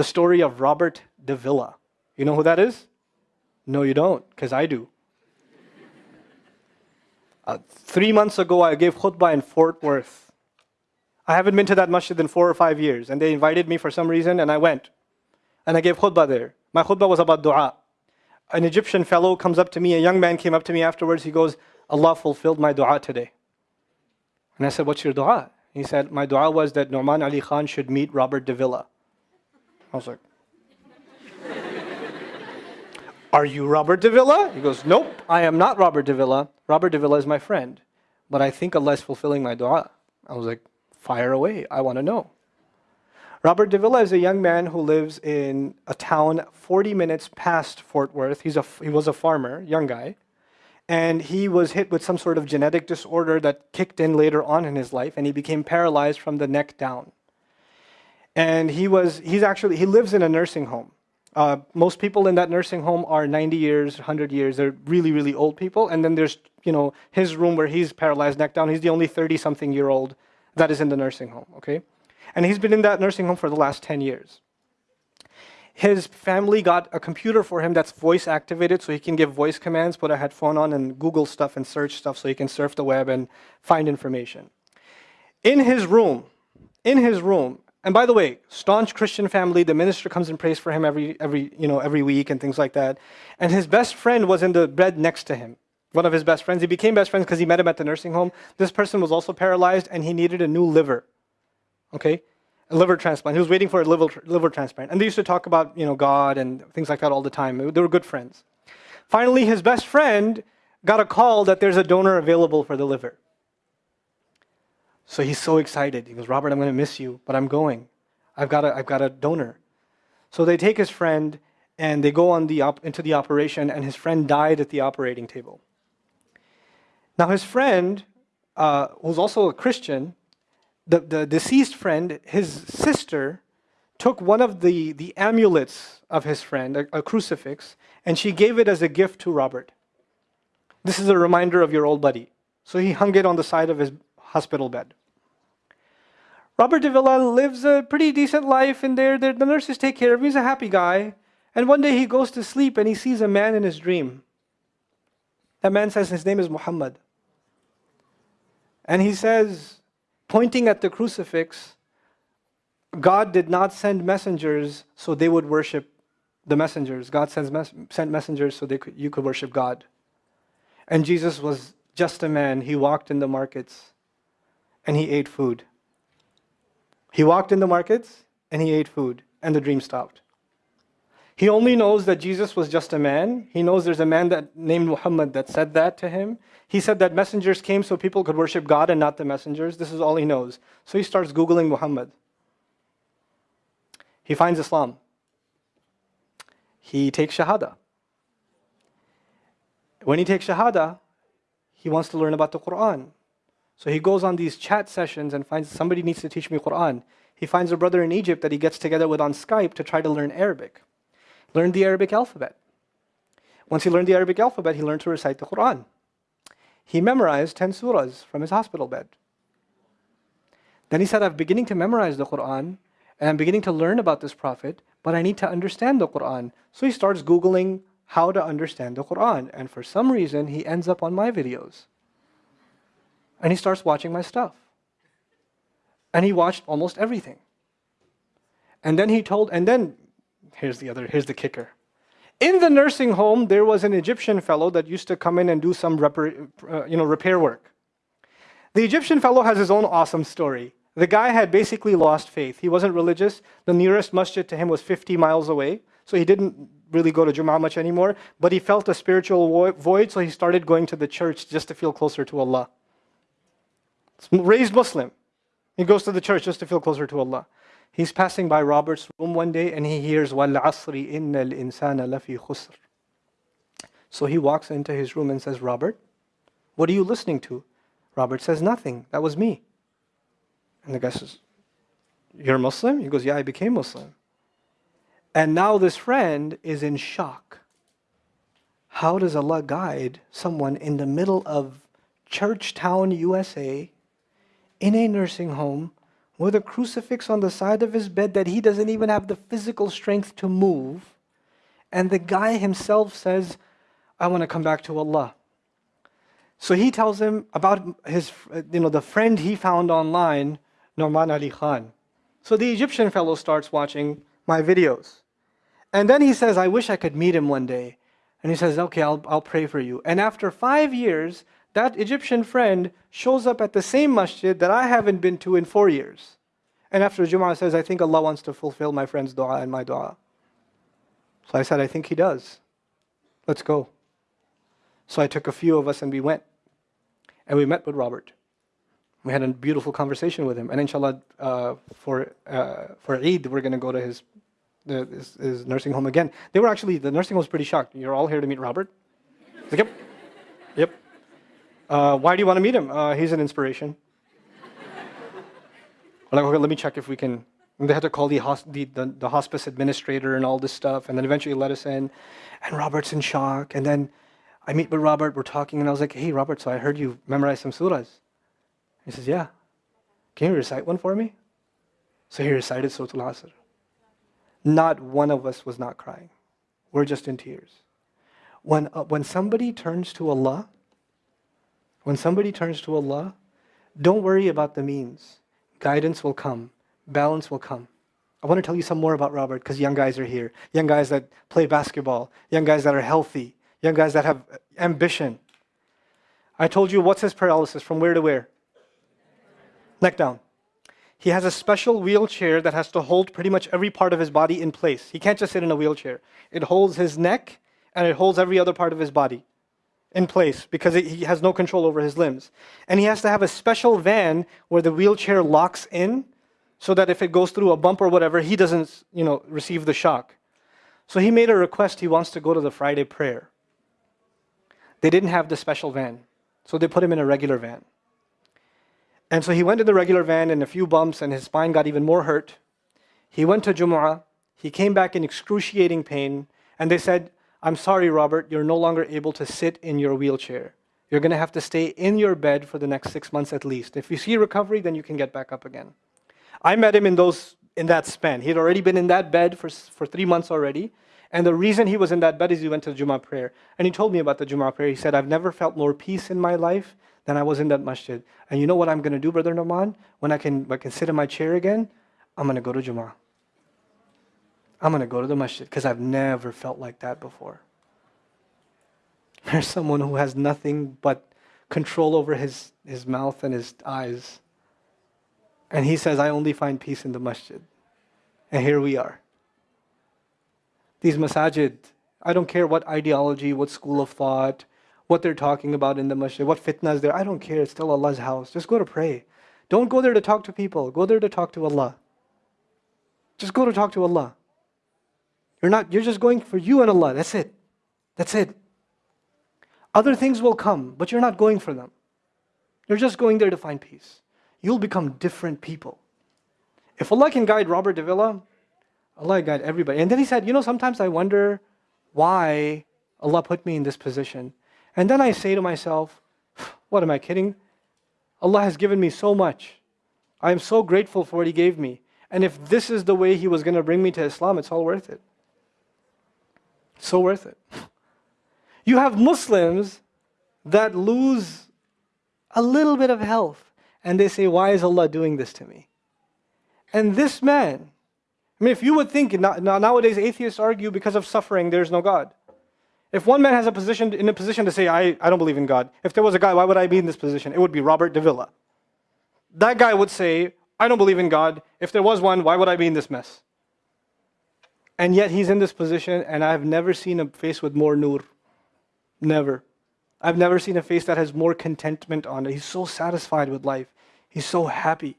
The story of Robert Davila. You know who that is? No, you don't, because I do. Uh, three months ago, I gave khutbah in Fort Worth. I haven't been to that masjid in four or five years, and they invited me for some reason, and I went. And I gave khutbah there. My khutbah was about dua. An Egyptian fellow comes up to me, a young man came up to me afterwards, he goes, Allah fulfilled my dua today. And I said, What's your dua? He said, My dua was that Nouman Ali Khan should meet Robert Davila. I was like, Are you Robert Davila? He goes, Nope, I am not Robert Davila. Robert Davila is my friend. But I think Allah is fulfilling my dua. I was like, Fire away, I want to know. Robert Davila is a young man who lives in a town 40 minutes past Fort Worth. He's a, he was a farmer, young guy. And he was hit with some sort of genetic disorder that kicked in later on in his life, and he became paralyzed from the neck down. And he was, he's actually, he lives in a nursing home. Uh, most people in that nursing home are 90 years, 100 years. They're really, really old people. And then there's, you know, his room where he's paralyzed neck down. He's the only 30-something year old that is in the nursing home, okay? And he's been in that nursing home for the last 10 years. His family got a computer for him that's voice activated so he can give voice commands, put a headphone on and Google stuff and search stuff so he can surf the web and find information. In his room, in his room, and by the way, staunch Christian family, the minister comes and prays for him every, every, you know, every week and things like that. And his best friend was in the bed next to him. One of his best friends. He became best friends because he met him at the nursing home. This person was also paralyzed and he needed a new liver. Okay? A liver transplant. He was waiting for a liver, liver transplant. And they used to talk about, you know, God and things like that all the time. They were good friends. Finally, his best friend got a call that there's a donor available for the liver. So he's so excited. He goes, Robert, I'm going to miss you, but I'm going. I've got a, I've got a donor. So they take his friend and they go on the op- into the operation, and his friend died at the operating table. Now, his friend, uh, who's also a Christian, the, the deceased friend, his sister, took one of the, the amulets of his friend, a, a crucifix, and she gave it as a gift to Robert. This is a reminder of your old buddy. So he hung it on the side of his hospital bed. Robert de Davila lives a pretty decent life in there. The nurses take care of him. He's a happy guy. And one day he goes to sleep and he sees a man in his dream. That man says his name is Muhammad. And he says, pointing at the crucifix, God did not send messengers so they would worship the messengers. God sends mes sent messengers so they could, you could worship God. And Jesus was just a man. He walked in the markets and he ate food. He walked in the markets and he ate food, and the dream stopped. He only knows that Jesus was just a man. He knows there's a man that named Muhammad that said that to him. He said that messengers came so people could worship God and not the messengers. This is all he knows. So he starts Googling Muhammad. He finds Islam. He takes Shahada. When he takes Shahada, he wants to learn about the Quran. So he goes on these chat sessions and finds somebody needs to teach me Quran. He finds a brother in Egypt that he gets together with on Skype to try to learn Arabic. Learn the Arabic alphabet. Once he learned the Arabic alphabet, he learned to recite the Quran. He memorized 10 surahs from his hospital bed. Then he said, I'm beginning to memorize the Quran and I'm beginning to learn about this prophet, but I need to understand the Quran. So he starts Googling how to understand the Quran. And for some reason, he ends up on my videos. And he starts watching my stuff. And he watched almost everything. And then he told, and then, here's the other, here's the kicker. In the nursing home, there was an Egyptian fellow that used to come in and do some repair, uh, you know, repair work. The Egyptian fellow has his own awesome story. The guy had basically lost faith. He wasn't religious. The nearest masjid to him was 50 miles away. So he didn't really go to Jum'ah much anymore. But he felt a spiritual void, so he started going to the church just to feel closer to Allah raised Muslim. He goes to the church just to feel closer to Allah. He's passing by Robert's room one day and he hears, Wal asri innal insana lafi khusr. So he walks into his room and says, Robert, what are you listening to? Robert says, Nothing. That was me. And the guy says, You're Muslim? He goes, Yeah, I became Muslim. And now this friend is in shock. How does Allah guide someone in the middle of Churchtown, USA, in a nursing home with a crucifix on the side of his bed that he doesn't even have the physical strength to move. And the guy himself says, I want to come back to Allah. So he tells him about his, you know, the friend he found online, Nouman Ali Khan. So the Egyptian fellow starts watching my videos. And then he says, I wish I could meet him one day. And he says, okay, I'll, I'll pray for you. And after five years, that Egyptian friend shows up at the same masjid that I haven't been to in four years. And after Jum'ah says, I think Allah wants to fulfill my friend's dua and my dua. So I said, I think He does. Let's go. So I took a few of us and we went. And we met with Robert. We had a beautiful conversation with him. And inshallah, uh, for, uh, for Eid, we're going to go to his, his, his, nursing home again. They were actually, the nursing home was pretty shocked. You're all here to meet Robert? Like, yep. Yep. Uh, why do you want to meet him? Uh, he's an inspiration. like, okay, let me check if we can. And they had to call the, the, the, the, hospice administrator and all this stuff, and then eventually let us in. And Robert's in shock. And then I meet with Robert, we're talking, and I was like, hey, Robert, so I heard you memorize some surahs. He says, yeah. Can you recite one for me? So he recited Surah Al-Asr. Not one of us was not crying. We're just in tears. When, uh, when somebody turns to Allah, when somebody turns to Allah, don't worry about the means. Guidance will come. Balance will come. I want to tell you some more about Robert because young guys are here. Young guys that play basketball. Young guys that are healthy. Young guys that have ambition. I told you what's his paralysis from where to where? Neck down. He has a special wheelchair that has to hold pretty much every part of his body in place. He can't just sit in a wheelchair. It holds his neck and it holds every other part of his body in place because he has no control over his limbs. And he has to have a special van where the wheelchair locks in so that if it goes through a bump or whatever, he doesn't you know, receive the shock. So he made a request. He wants to go to the Friday prayer. They didn't have the special van, so they put him in a regular van. And so he went in the regular van and a few bumps, and his spine got even more hurt. He went to Jumu'ah. He came back in excruciating pain, and they said, I'm sorry, Robert, you're no longer able to sit in your wheelchair. You're going to have to stay in your bed for the next six months at least. If you see recovery, then you can get back up again. I met him in, those, in that span. He had already been in that bed for, for three months already. And the reason he was in that bed is he went to the Jummah prayer. And he told me about the Jummah prayer. He said, I've never felt more peace in my life than I was in that masjid. And you know what I'm going to do, Brother Nouman? When I can, I can sit in my chair again, I'm going to go to Jummah. I'm going to go to the masjid because I've never felt like that before. There's someone who has nothing but control over his, his mouth and his eyes. And he says, I only find peace in the masjid. And here we are. These masajid, I don't care what ideology, what school of thought, what they're talking about in the masjid, what fitna is there. I don't care. It's still Allah's house. Just go to pray. Don't go there to talk to people. Go there to talk to Allah. Just go to talk to Allah. You're not, you're just going for you and Allah. That's it. That's it. Other things will come, but you're not going for them. You're just going there to find peace. You'll become different people. If Allah can guide Robert Davila, Allah guide everybody. And then he said, you know, sometimes I wonder why Allah put me in this position. And then I say to myself, what am I kidding? Allah has given me so much. I am so grateful for what He gave me. And if this is the way He was going to bring me to Islam, it's all worth it. So worth it. You have Muslims that lose a little bit of health and they say, Why is Allah doing this to me? And this man, I mean, if you would think nowadays atheists argue because of suffering, there's no God. If one man has a position in a position to say, I, I don't believe in God, if there was a guy, why would I be in this position? It would be Robert Davila. That guy would say, I don't believe in God. If there was one, why would I be in this mess? And yet he's in this position, and I've never seen a face with more nur. Never. I've never seen a face that has more contentment on it. He's so satisfied with life. He's so happy.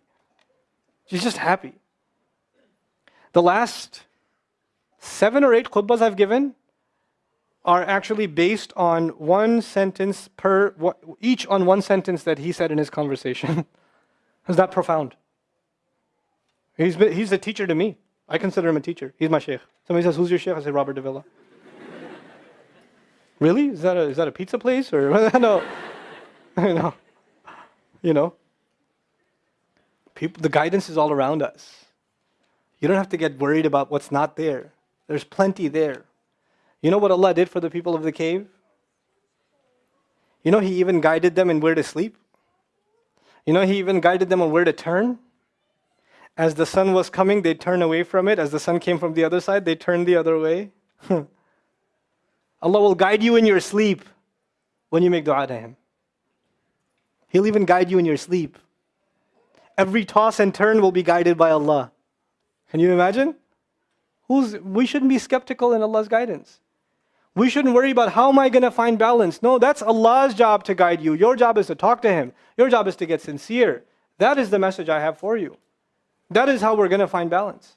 He's just happy. The last seven or eight khutbahs I've given are actually based on one sentence per, each on one sentence that he said in his conversation. Is that profound? He's, been, he's a teacher to me. I consider him a teacher. He's my sheikh. Somebody says, Who's your sheikh? I say, Robert Davila. really? Is that, a, is that a pizza place? Or no. no. You know? People, the guidance is all around us. You don't have to get worried about what's not there. There's plenty there. You know what Allah did for the people of the cave? You know, He even guided them in where to sleep. You know, He even guided them on where to turn. As the sun was coming, they'd turn away from it. As the sun came from the other side, they turned the other way. Allah will guide you in your sleep when you make dua to Him. He'll even guide you in your sleep. Every toss and turn will be guided by Allah. Can you imagine? Who's, we shouldn't be skeptical in Allah's guidance. We shouldn't worry about how am I going to find balance. No, that's Allah's job to guide you. Your job is to talk to Him. Your job is to get sincere. That is the message I have for you. That is how we're going to find balance.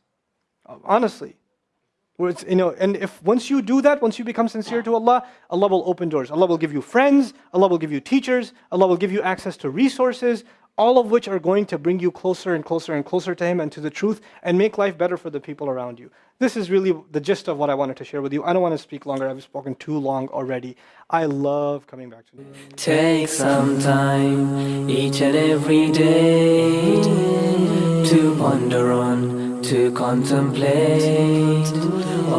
Honestly. It's, you know, and if once you do that, once you become sincere to Allah, Allah will open doors. Allah will give you friends, Allah will give you teachers, Allah will give you access to resources, all of which are going to bring you closer and closer and closer to Him and to the truth and make life better for the people around you. This is really the gist of what I wanted to share with you. I don't want to speak longer, I've spoken too long already. I love coming back to you. Take some time each and every day ponder on, to contemplate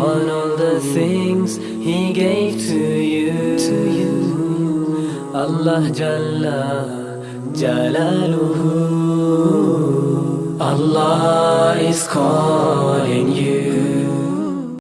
on all the things He gave to you. To you. Allah Jalla. Jalaluhu Allah is calling you